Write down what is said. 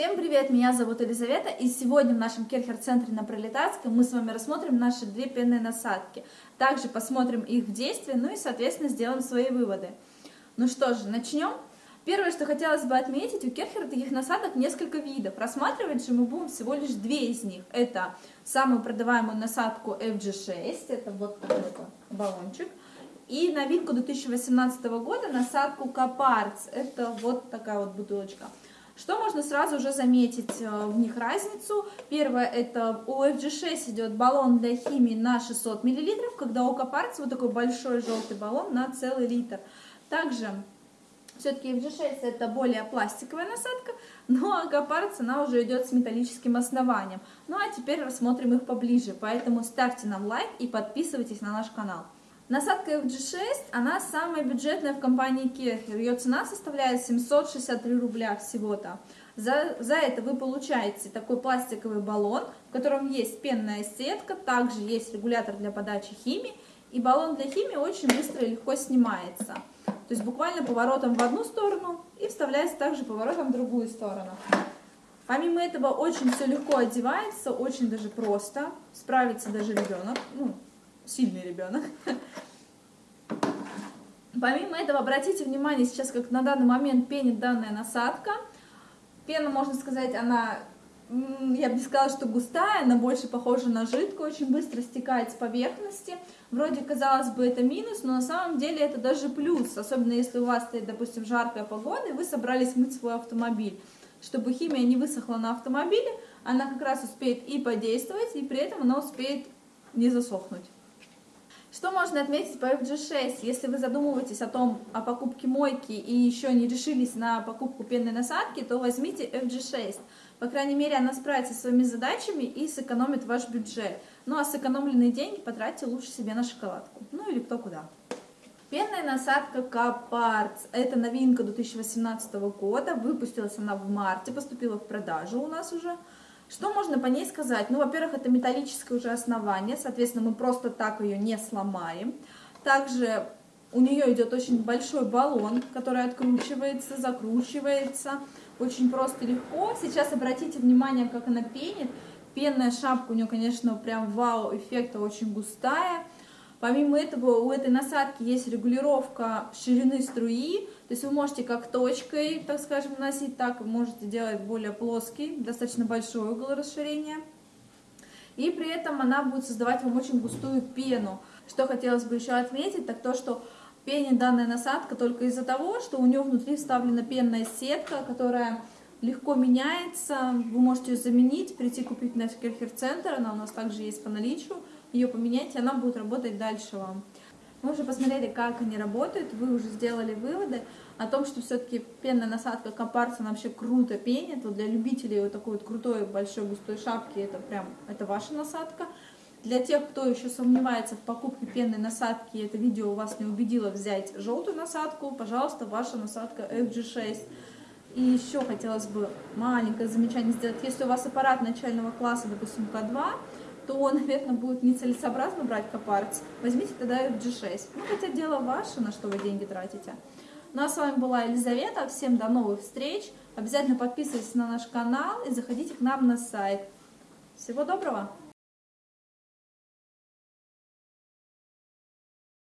Всем привет, меня зовут Елизавета, и сегодня в нашем Керхер-центре на Пролетарской мы с вами рассмотрим наши две пенные насадки. Также посмотрим их в действии, ну и, соответственно, сделаем свои выводы. Ну что же, начнем. Первое, что хотелось бы отметить, у Керхера таких насадок несколько видов. Рассматривать же мы будем всего лишь две из них. Это самую продаваемую насадку FG6, это вот такой баллончик. И новинку 2018 года насадку Капарц, это вот такая вот бутылочка. Что можно сразу уже заметить э, в них разницу? Первое, это у FG6 идет баллон для химии на 600 мл, когда у Копарц вот такой большой желтый баллон на целый литр. Также все-таки FG6 это более пластиковая насадка, но Акапарц она уже идет с металлическим основанием. Ну а теперь рассмотрим их поближе, поэтому ставьте нам лайк и подписывайтесь на наш канал. Насадка FG6, она самая бюджетная в компании Керхер. Ее цена составляет 763 рубля всего-то. За, за это вы получаете такой пластиковый баллон, в котором есть пенная сетка, также есть регулятор для подачи химии. И баллон для химии очень быстро и легко снимается. То есть буквально поворотом в одну сторону и вставляется также поворотом в другую сторону. Помимо этого очень все легко одевается, очень даже просто. Справится даже ребенок, ну, сильный ребенок. Помимо этого, обратите внимание сейчас, как на данный момент пенит данная насадка. Пена, можно сказать, она, я бы не сказала, что густая, она больше похожа на жидкую, очень быстро стекает с поверхности. Вроде, казалось бы, это минус, но на самом деле это даже плюс, особенно если у вас стоит, допустим, жаркая погода, и вы собрались мыть свой автомобиль. Чтобы химия не высохла на автомобиле, она как раз успеет и подействовать, и при этом она успеет не засохнуть. Что можно отметить по FG6? Если вы задумываетесь о том, о покупке мойки и еще не решились на покупку пенной насадки, то возьмите FG6. По крайней мере, она справится со своими задачами и сэкономит ваш бюджет. Ну а сэкономленные деньги потратьте лучше себе на шоколадку. Ну или кто куда. Пенная насадка Капарц. Это новинка 2018 года. Выпустилась она в марте, поступила в продажу у нас уже. Что можно по ней сказать? Ну, во-первых, это металлическое уже основание, соответственно, мы просто так ее не сломаем. Также у нее идет очень большой баллон, который откручивается, закручивается. Очень просто легко. Сейчас обратите внимание, как она пенит. Пенная шапка у нее, конечно, прям вау, эффекта очень густая. Помимо этого, у этой насадки есть регулировка ширины струи, то есть вы можете как точкой, так скажем, носить, так можете делать более плоский, достаточно большой угол расширения. И при этом она будет создавать вам очень густую пену. Что хотелось бы еще отметить, так то, что пенит данная насадка только из-за того, что у нее внутри вставлена пенная сетка, которая легко меняется. Вы можете ее заменить, прийти купить на Керхер-центр, она у нас также есть по наличию ее поменять, и она будет работать дальше вам. Мы уже посмотрели, как они работают, вы уже сделали выводы о том, что все-таки пенная насадка Компарс, она вообще круто пенит. Вот для любителей вот такой вот крутой большой густой шапки, это прям, это ваша насадка. Для тех, кто еще сомневается в покупке пенной насадки, это видео вас не убедило взять желтую насадку, пожалуйста, ваша насадка FG6. И еще хотелось бы маленькое замечание сделать. Если у вас аппарат начального класса, допустим, К2, то, наверное, будет нецелесообразно брать Копарц. Возьмите тогда G6. Ну, хотя дело ваше, на что вы деньги тратите. Ну, а с вами была Елизавета. Всем до новых встреч. Обязательно подписывайтесь на наш канал и заходите к нам на сайт. Всего доброго!